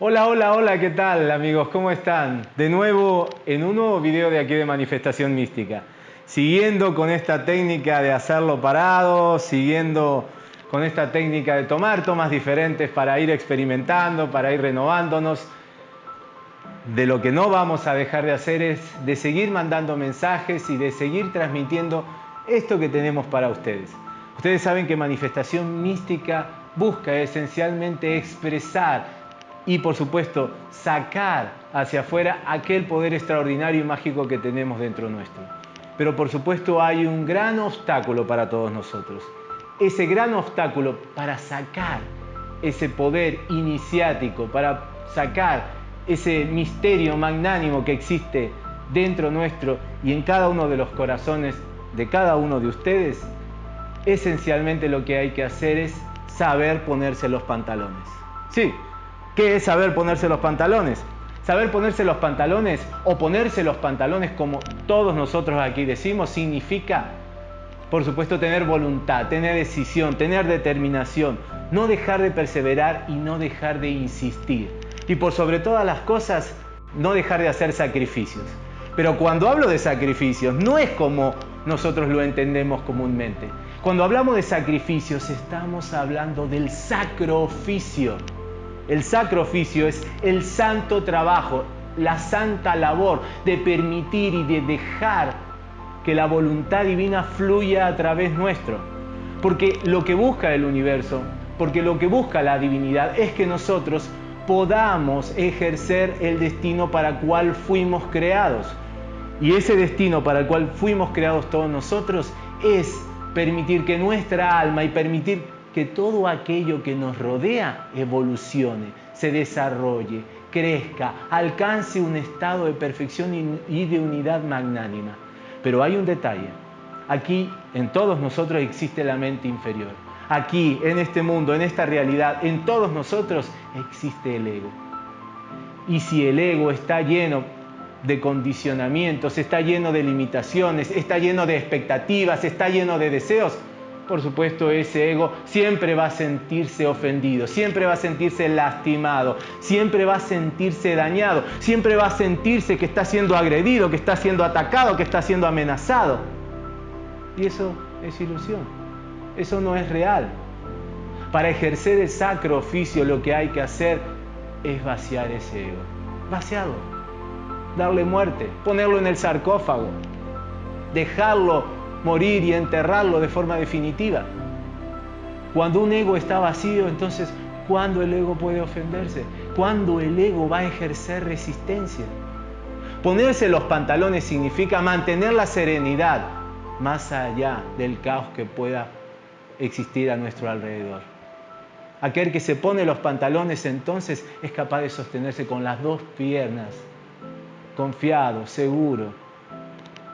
Hola, hola, hola, ¿qué tal amigos? ¿Cómo están? De nuevo en un nuevo video de aquí de Manifestación Mística. Siguiendo con esta técnica de hacerlo parado, siguiendo con esta técnica de tomar tomas diferentes para ir experimentando, para ir renovándonos. De lo que no vamos a dejar de hacer es de seguir mandando mensajes y de seguir transmitiendo esto que tenemos para ustedes. Ustedes saben que Manifestación Mística busca esencialmente expresar y por supuesto sacar hacia afuera aquel poder extraordinario y mágico que tenemos dentro nuestro. Pero por supuesto hay un gran obstáculo para todos nosotros. Ese gran obstáculo para sacar ese poder iniciático, para sacar ese misterio magnánimo que existe dentro nuestro y en cada uno de los corazones de cada uno de ustedes, esencialmente lo que hay que hacer es saber ponerse los pantalones. Sí, ¿Qué es saber ponerse los pantalones? Saber ponerse los pantalones o ponerse los pantalones como todos nosotros aquí decimos significa, por supuesto, tener voluntad, tener decisión, tener determinación, no dejar de perseverar y no dejar de insistir. Y por sobre todas las cosas, no dejar de hacer sacrificios. Pero cuando hablo de sacrificios, no es como nosotros lo entendemos comúnmente. Cuando hablamos de sacrificios, estamos hablando del sacro oficio el sacro oficio es el santo trabajo, la santa labor de permitir y de dejar que la voluntad divina fluya a través nuestro. Porque lo que busca el universo, porque lo que busca la divinidad es que nosotros podamos ejercer el destino para cual fuimos creados. Y ese destino para el cual fuimos creados todos nosotros es permitir que nuestra alma y permitir que todo aquello que nos rodea evolucione, se desarrolle, crezca, alcance un estado de perfección y de unidad magnánima. Pero hay un detalle. Aquí en todos nosotros existe la mente inferior. Aquí, en este mundo, en esta realidad, en todos nosotros existe el ego. Y si el ego está lleno de condicionamientos, está lleno de limitaciones, está lleno de expectativas, está lleno de deseos, por supuesto ese ego siempre va a sentirse ofendido, siempre va a sentirse lastimado, siempre va a sentirse dañado, siempre va a sentirse que está siendo agredido, que está siendo atacado, que está siendo amenazado. Y eso es ilusión, eso no es real. Para ejercer el sacro oficio lo que hay que hacer es vaciar ese ego, vaciarlo, darle muerte, ponerlo en el sarcófago, dejarlo morir y enterrarlo de forma definitiva. Cuando un ego está vacío, entonces, ¿cuándo el ego puede ofenderse? ¿Cuándo el ego va a ejercer resistencia? Ponerse los pantalones significa mantener la serenidad más allá del caos que pueda existir a nuestro alrededor. Aquel que se pone los pantalones entonces es capaz de sostenerse con las dos piernas, confiado, seguro,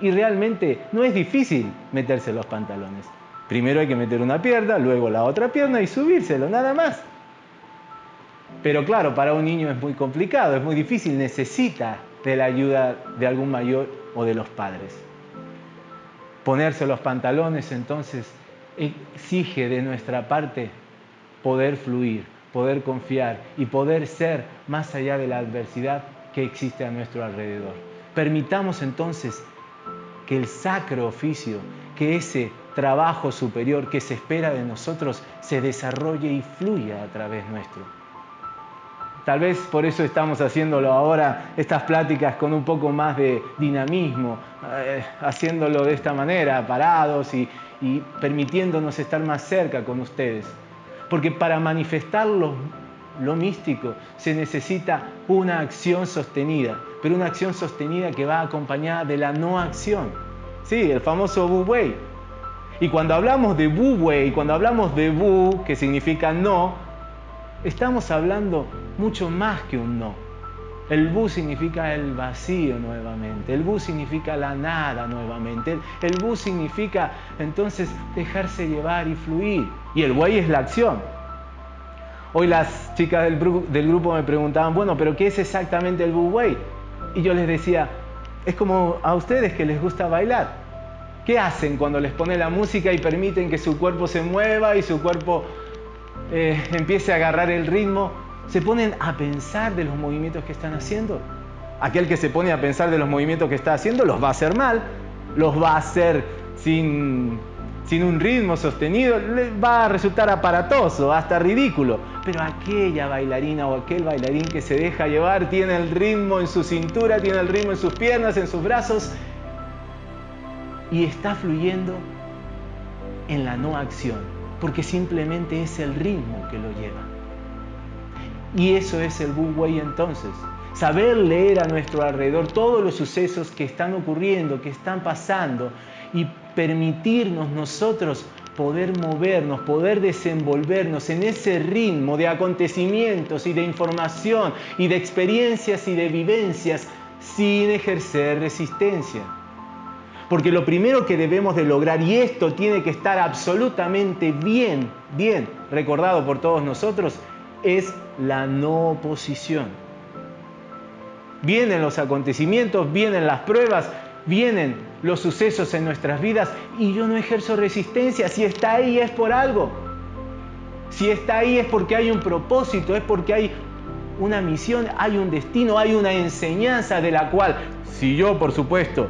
y realmente no es difícil meterse los pantalones. Primero hay que meter una pierna, luego la otra pierna y subírselo, nada más. Pero claro, para un niño es muy complicado, es muy difícil, necesita de la ayuda de algún mayor o de los padres. Ponerse los pantalones entonces exige de nuestra parte poder fluir, poder confiar y poder ser más allá de la adversidad que existe a nuestro alrededor. Permitamos entonces que el sacro oficio, que ese trabajo superior que se espera de nosotros se desarrolle y fluya a través nuestro. Tal vez por eso estamos haciéndolo ahora, estas pláticas con un poco más de dinamismo, eh, haciéndolo de esta manera, parados y, y permitiéndonos estar más cerca con ustedes. Porque para manifestarlo lo místico, se necesita una acción sostenida, pero una acción sostenida que va acompañada de la no acción. Sí, el famoso Wu Wei. Y cuando hablamos de Wu Wei, cuando hablamos de Wu, que significa no, estamos hablando mucho más que un no. El Bu significa el vacío nuevamente, el Bu significa la nada nuevamente, el, el Bu significa entonces dejarse llevar y fluir. Y el Wei es la acción. Hoy las chicas del, grupo me preguntaban, bueno, pero ¿qué es exactamente el Wei? Y yo les decía, es como a ustedes que les gusta bailar. ¿Qué hacen cuando les pone la música y permiten que su cuerpo se mueva y su cuerpo eh, empiece a agarrar el ritmo? ¿Se ponen a pensar de los movimientos que están haciendo? Aquel que se pone a pensar de los movimientos que está haciendo los va a hacer mal, los va a hacer sin un ritmo sostenido, les va a resultar aparatoso, hasta ridículo. Pero aquella bailarina o aquel bailarín que se deja llevar tiene el ritmo en su cintura, tiene el ritmo en sus piernas, en sus brazos y está fluyendo en la no acción, porque simplemente es el ritmo que lo lleva. Y eso es el Wu Wei entonces. Saber leer a nuestro alrededor todos los sucesos que están ocurriendo, que están pasando y permitirnos nosotros poder movernos, poder desenvolvernos en ese ritmo de acontecimientos y de información y de experiencias y de vivencias sin ejercer resistencia. Porque lo primero que debemos de lograr, y esto tiene que estar absolutamente bien, bien recordado por todos nosotros, es la no oposición. Vienen los acontecimientos, vienen las pruebas, vienen los sucesos en nuestras vidas y yo no ejerzo resistencia. Si está ahí es por algo. Si está ahí es porque hay un propósito, es porque hay una misión, hay un destino, hay una enseñanza de la cual, si yo por supuesto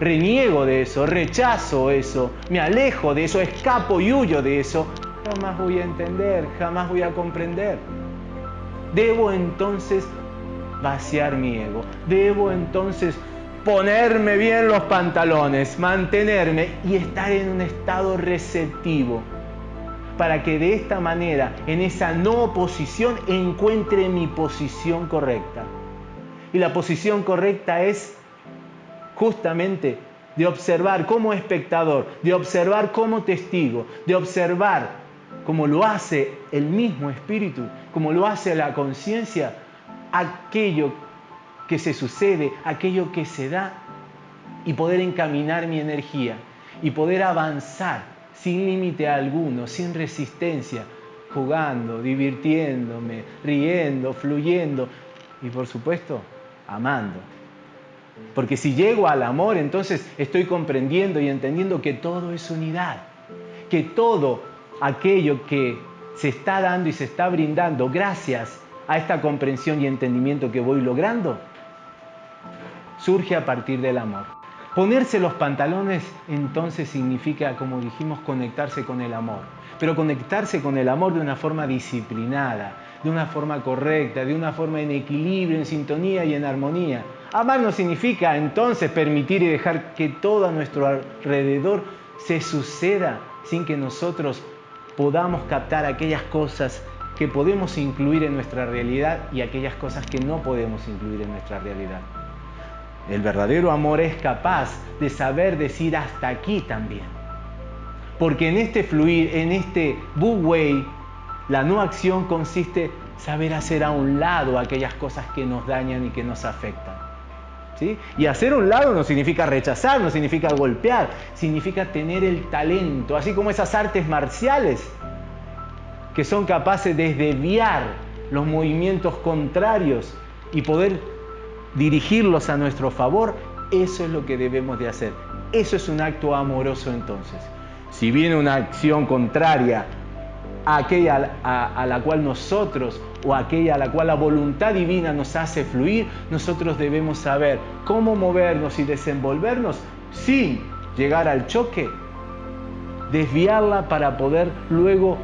reniego de eso, rechazo eso, me alejo de eso, escapo y huyo de eso, jamás voy a entender, jamás voy a comprender. Debo entonces vaciar mi ego, debo entonces ponerme bien los pantalones, mantenerme y estar en un estado receptivo para que de esta manera, en esa no posición, encuentre mi posición correcta. Y la posición correcta es justamente de observar como espectador, de observar como testigo, de observar como lo hace el mismo espíritu, como lo hace la conciencia, aquello que se sucede, aquello que se da y poder encaminar mi energía y poder avanzar sin límite alguno, sin resistencia, jugando, divirtiéndome, riendo, fluyendo y por supuesto amando. Porque si llego al amor, entonces estoy comprendiendo y entendiendo que todo es unidad, que todo aquello que se está dando y se está brindando gracias a esta comprensión y entendimiento que voy logrando, surge a partir del amor. Ponerse los pantalones entonces significa, como dijimos, conectarse con el amor, pero conectarse con el amor de una forma disciplinada, de una forma correcta, de una forma en equilibrio, en sintonía y en armonía. Amar no significa entonces permitir y dejar que todo a nuestro alrededor se suceda sin que nosotros podamos captar aquellas cosas que podemos incluir en nuestra realidad y aquellas cosas que no podemos incluir en nuestra realidad. El verdadero amor es capaz de saber decir hasta aquí también. Porque en este fluir, en este Wu Wei, la no acción consiste saber hacer a un lado aquellas cosas que nos dañan y que nos afectan. ¿Sí? Y hacer a un lado no significa rechazar, no significa golpear, significa tener el talento, así como esas artes marciales que son capaces de desviar los movimientos contrarios y poder dirigirlos a nuestro favor, eso es lo que debemos de hacer. Eso es un acto amoroso entonces. Si viene una acción contraria aquella a, la cual nosotros o aquella a la cual la voluntad divina nos hace fluir, nosotros debemos saber cómo movernos y desenvolvernos sin llegar al choque, desviarla para poder luego,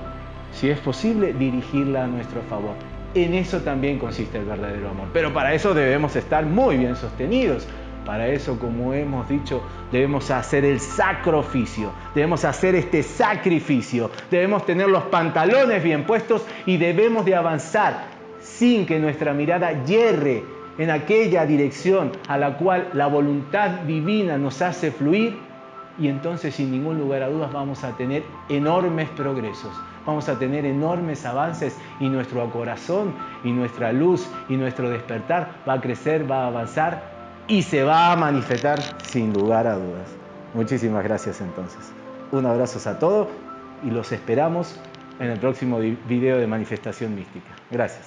si es posible, dirigirla a nuestro favor. En eso también consiste el verdadero amor. Pero para eso debemos estar muy bien sostenidos. Para eso, como hemos dicho, debemos hacer el sacrificio, debemos hacer este sacrificio, debemos tener los pantalones bien puestos y debemos de avanzar sin que nuestra mirada hierre en aquella dirección a la cual la voluntad divina nos hace fluir y entonces sin ningún lugar a dudas vamos a tener enormes progresos, vamos a tener enormes avances y nuestro corazón y nuestra luz y nuestro despertar va a crecer, va a avanzar y se va a manifestar sin lugar a dudas. Muchísimas gracias entonces. Un abrazo a todos y los esperamos en el próximo video de manifestación mística. Gracias.